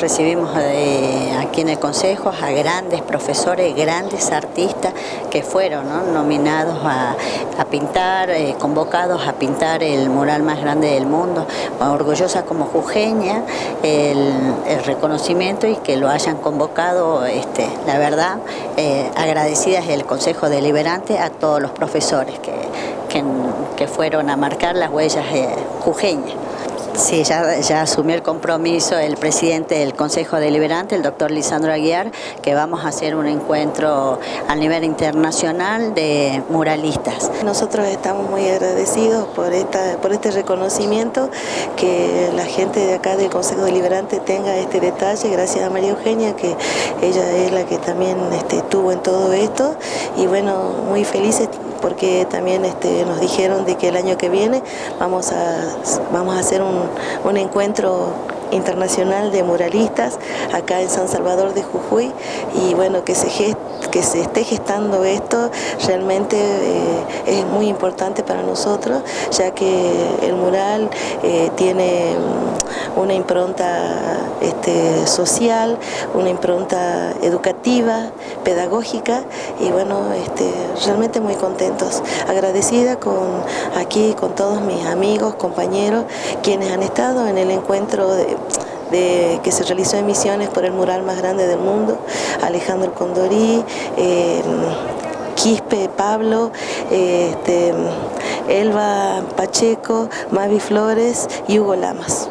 recibimos eh, aquí en el Consejo a grandes profesores, grandes artistas que fueron nominados a, pintar, eh, convocados a pintar el mural más grande del mundo. Orgullosa como jujeña el, reconocimiento y que lo hayan convocado, este, la verdad, eh, agradecidas el Consejo Deliberante a todos los profesores que, que, fueron a marcar las huellas jujeñas. Sí, ya, asumió el compromiso el presidente del Consejo Deliberante, el doctor Lisandro Aguiar, que vamos a hacer un encuentro a nivel internacional de muralistas. Nosotros estamos muy agradecidos por, esta, por este reconocimiento, que la gente de acá del Consejo Deliberante tenga este detalle, gracias a María Eugenia, que ella es la que también este, estuvo en todo esto, y bueno, muy felices porque también este, nos dijeron de que el año que viene vamos a, vamos a hacer un, un encuentro internacional de muralistas acá en San Salvador de Jujuy. Y bueno, que se, que se esté gestando esto realmente eh, es muy importante para nosotros ya que el mural eh, tiene una impronta este, social, una impronta educativa, pedagógica y bueno, este, realmente muy contentos, agradecida con aquí con todos mis amigos, compañeros, quienes han estado en el encuentro de, que se realizó en Misiones por el mural más grande del mundo, Alejandro Condorí, eh, Quispe Pablo, este, Elba Pacheco, Mavi Flores y Hugo Lamas.